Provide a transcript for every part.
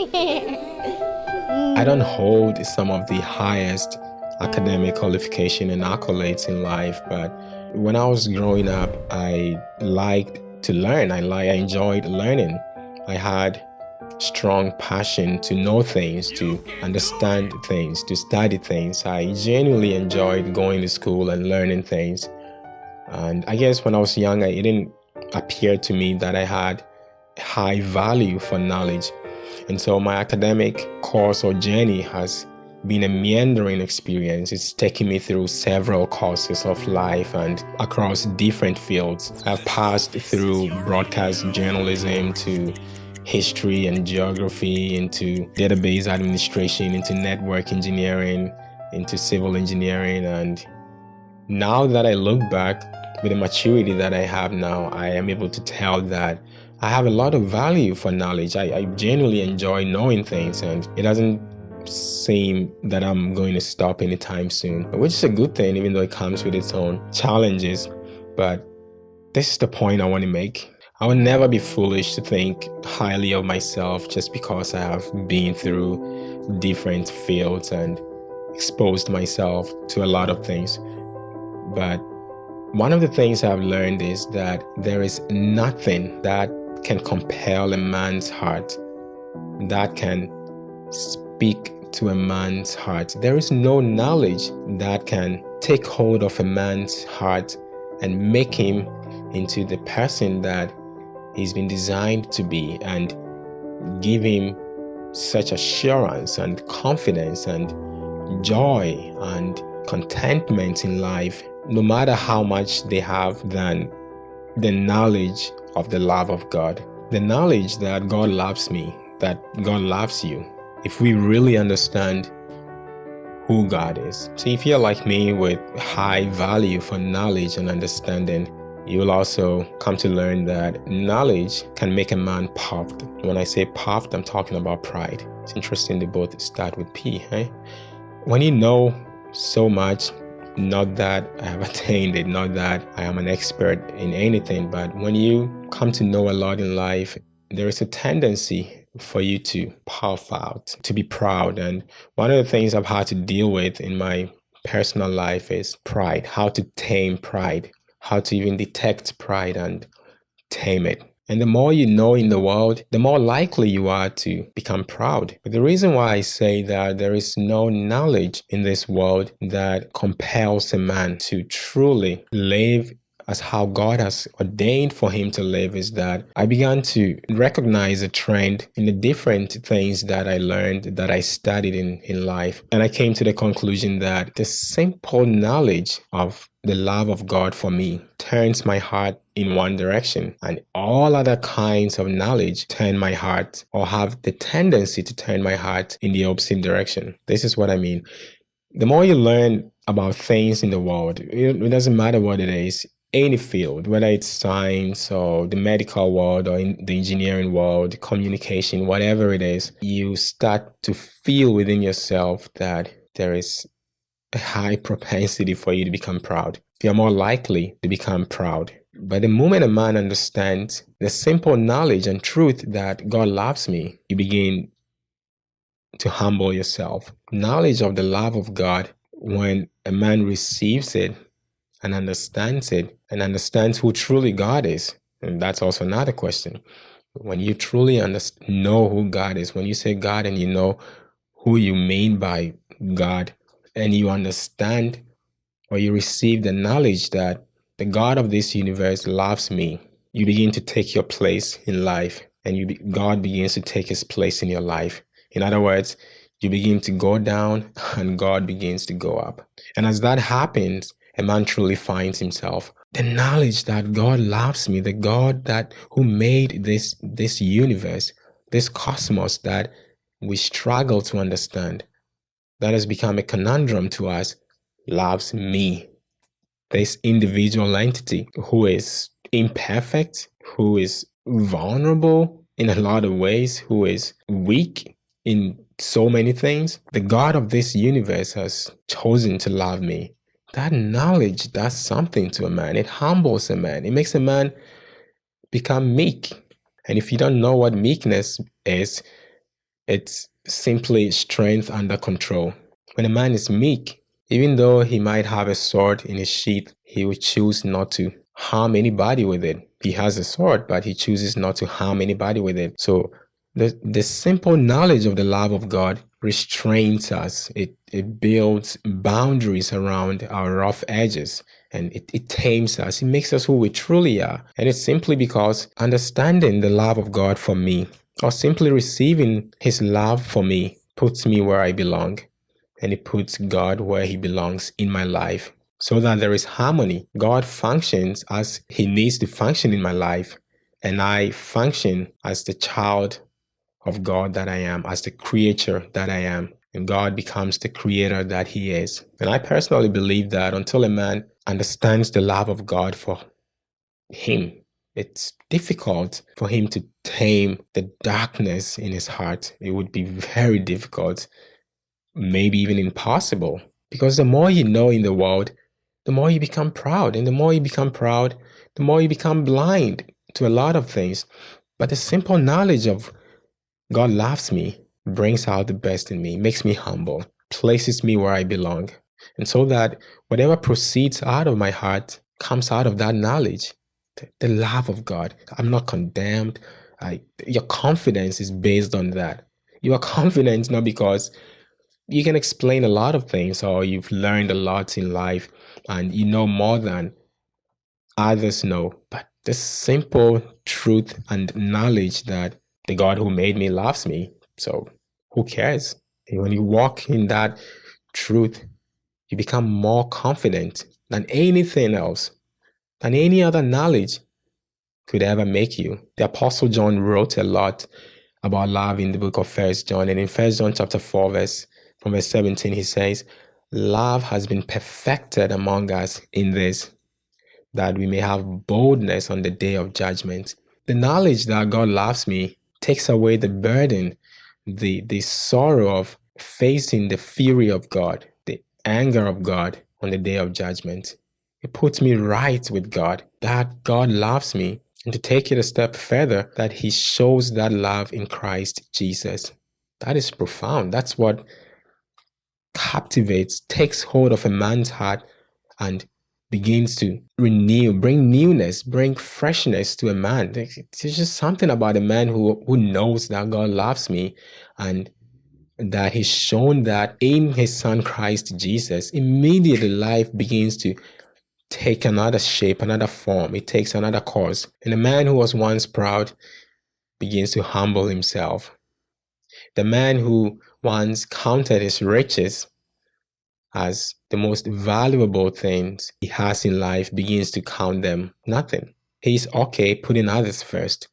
I don't hold some of the highest academic qualification and accolades in life, but when I was growing up, I liked to learn. I like I enjoyed learning. I had strong passion to know things, to understand things, to study things. I genuinely enjoyed going to school and learning things. And I guess when I was younger, it didn't appear to me that I had high value for knowledge. And so my academic course or journey has been a meandering experience. It's taken me through several courses of life and across different fields. I've passed through broadcast journalism to history and geography, into database administration, into network engineering, into civil engineering. And now that I look back with the maturity that I have now, I am able to tell that I have a lot of value for knowledge. I, I genuinely enjoy knowing things and it doesn't seem that I'm going to stop anytime soon, which is a good thing, even though it comes with its own challenges. But this is the point I want to make. I will never be foolish to think highly of myself just because I have been through different fields and exposed myself to a lot of things. But one of the things I've learned is that there is nothing that can compel a man's heart, that can speak to a man's heart. There is no knowledge that can take hold of a man's heart and make him into the person that he's been designed to be and give him such assurance and confidence and joy and contentment in life, no matter how much they have than the knowledge of the love of God. The knowledge that God loves me, that God loves you, if we really understand who God is. So if you're like me with high value for knowledge and understanding, you will also come to learn that knowledge can make a man puffed. When I say puffed, I'm talking about pride. It's interesting they both start with P, eh? When you know so much, not that I have attained it, not that I am an expert in anything, but when you come to know a lot in life, there is a tendency for you to puff out, to be proud. And one of the things I've had to deal with in my personal life is pride, how to tame pride, how to even detect pride and tame it. And the more you know in the world, the more likely you are to become proud. But the reason why I say that there is no knowledge in this world that compels a man to truly live as how God has ordained for him to live is that I began to recognize a trend in the different things that I learned, that I studied in, in life. And I came to the conclusion that the simple knowledge of the love of God for me turns my heart in one direction, and all other kinds of knowledge turn my heart or have the tendency to turn my heart in the opposite direction. This is what I mean. The more you learn about things in the world, it doesn't matter what it is, any field, whether it's science or the medical world or in the engineering world, communication, whatever it is, you start to feel within yourself that there is a high propensity for you to become proud. You're more likely to become proud. But the moment a man understands the simple knowledge and truth that God loves me, you begin to humble yourself. Knowledge of the love of God, when a man receives it, and understands it and understands who truly God is, and that's also another question. When you truly know who God is, when you say God and you know who you mean by God, and you understand or you receive the knowledge that the God of this universe loves me, you begin to take your place in life and you God begins to take his place in your life. In other words, you begin to go down and God begins to go up. And as that happens, a man truly finds himself. The knowledge that God loves me, the God that who made this this universe, this cosmos that we struggle to understand, that has become a conundrum to us, loves me. This individual entity who is imperfect, who is vulnerable in a lot of ways, who is weak in so many things. The God of this universe has chosen to love me that knowledge does something to a man. It humbles a man. It makes a man become meek. And if you don't know what meekness is, It's simply strength under control. When a man is meek, even though he might have a sword in his sheath, he will choose not to harm anybody with it. He has a sword, but he chooses not to harm anybody with it. So the, the simple knowledge of the love of God restrains us. It, it builds boundaries around our rough edges and it, it tames us. It makes us who we truly are. And it's simply because understanding the love of God for me or simply receiving his love for me puts me where I belong and it puts God where he belongs in my life so that there is harmony. God functions as he needs to function in my life and I function as the child of God that I am, as the creature that I am. And God becomes the creator that he is. And I personally believe that until a man understands the love of God for him, it's difficult for him to tame the darkness in his heart. It would be very difficult, maybe even impossible. Because the more you know in the world, the more you become proud. And the more you become proud, the more you become blind to a lot of things. But the simple knowledge of God loves me, brings out the best in me, makes me humble, places me where I belong. And so that whatever proceeds out of my heart comes out of that knowledge, the, love of God. I'm not condemned. I, your confidence is based on that. You are confident not because you can explain a lot of things or you've learned a lot in life and you know more than others know, but the simple truth and knowledge that the God who made me loves me. So who cares? And when you walk in that truth, you become more confident than anything else, than any other knowledge could ever make you. The Apostle John wrote a lot about love in the book of First John. And in First John chapter 4, verse from verse 17, he says, Love has been perfected among us in this, that we may have boldness on the day of judgment. The knowledge that God loves me takes away the burden, the, the sorrow of facing the fury of God, the anger of God on the day of judgment. It puts me right with God, that God loves me. And to take it a step further, that He shows that love in Christ Jesus. That is profound. That's what captivates, takes hold of a man's heart, and begins to renew, bring newness, bring freshness to a man. There's just something about a man who, who knows that God loves me and that he's shown that in his son Christ Jesus, immediately life begins to take another shape, another form. It takes another course. And the man who was once proud begins to humble himself. The man who once counted his riches as the most valuable things he has in life begins to count them nothing. He's okay putting others first.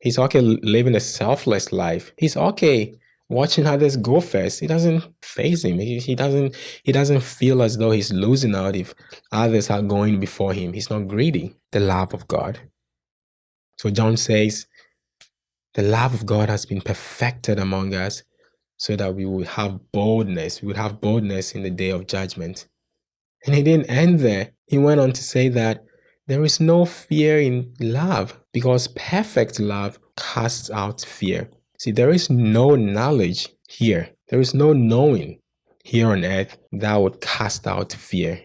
He's okay living a selfless life. He's okay watching others go first. It doesn't phase him. He, he doesn't he doesn't feel as though he's losing out if others are going before him. He's not greedy. The love of God. So John says, the love of God has been perfected among us so that we would have boldness. We would have boldness in the day of judgment. And he didn't end there. He went on to say that there is no fear in love because perfect love casts out fear. See, there is no knowledge here. There is no knowing here on earth that would cast out fear.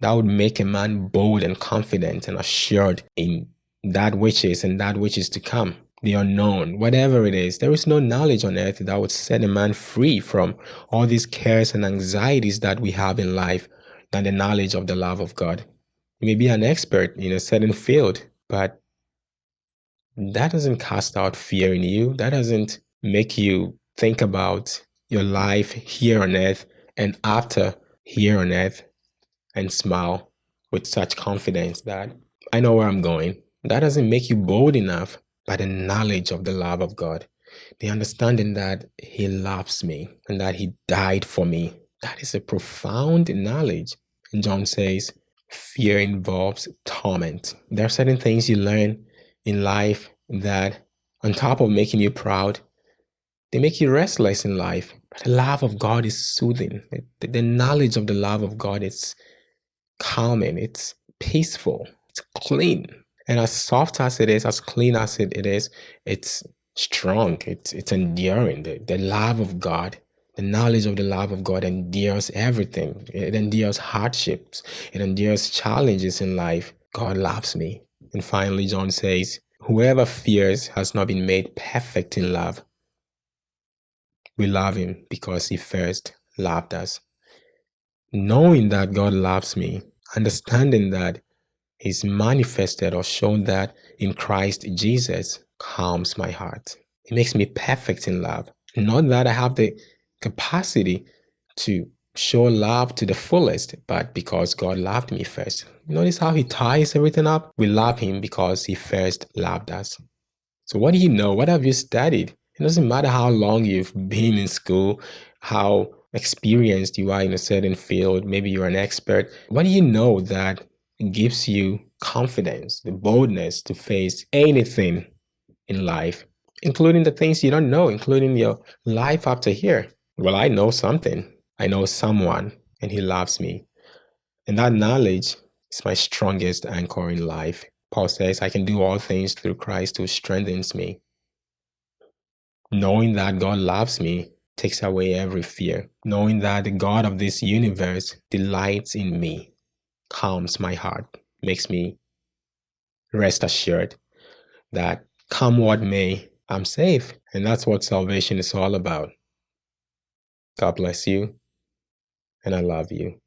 That would make a man bold and confident and assured in that which is and that which is to come the unknown, whatever it is. There is no knowledge on earth that would set a man free from all these cares and anxieties that we have in life than the knowledge of the love of God. You may be an expert in a certain field, but that doesn't cast out fear in you. That doesn't make you think about your life here on earth and after here on earth and smile with such confidence that I know where I'm going. That doesn't make you bold enough by the knowledge of the love of God, the understanding that He loves me and that He died for me. That is a profound knowledge. And John says, fear involves torment. There are certain things you learn in life that, on top of making you proud, they make you restless in life. But the love of God is soothing. The, the knowledge of the love of God is calming, it's peaceful, it's clean. And as soft as it is, as clean as it, it is, it's strong, it's, it's enduring. The, the love of God, the knowledge of the love of God endures everything. It endures hardships, it endures challenges in life. God loves me. And finally, John says, Whoever fears has not been made perfect in love. We love him because he first loved us. Knowing that God loves me, understanding that he's manifested or shown that in Christ Jesus calms my heart. It makes me perfect in love. Not that I have the capacity to show love to the fullest, but because God loved me first. Notice how he ties everything up? We love him because he first loved us. So, what do you know? What have you studied? It doesn't matter how long you've been in school, how experienced you are in a certain field, maybe you're an expert. What do you know that gives you confidence, the boldness to face anything in life, including the things you don't know, including your life after here? Well, I know something. I know someone, and he loves me. And that knowledge is my strongest anchor in life. Paul says, I can do all things through Christ who strengthens me. Knowing that God loves me takes away every fear. Knowing that the God of this universe delights in me calms my heart, makes me rest assured that come what may, I'm safe. And that's what salvation is all about. God bless you, and I love you.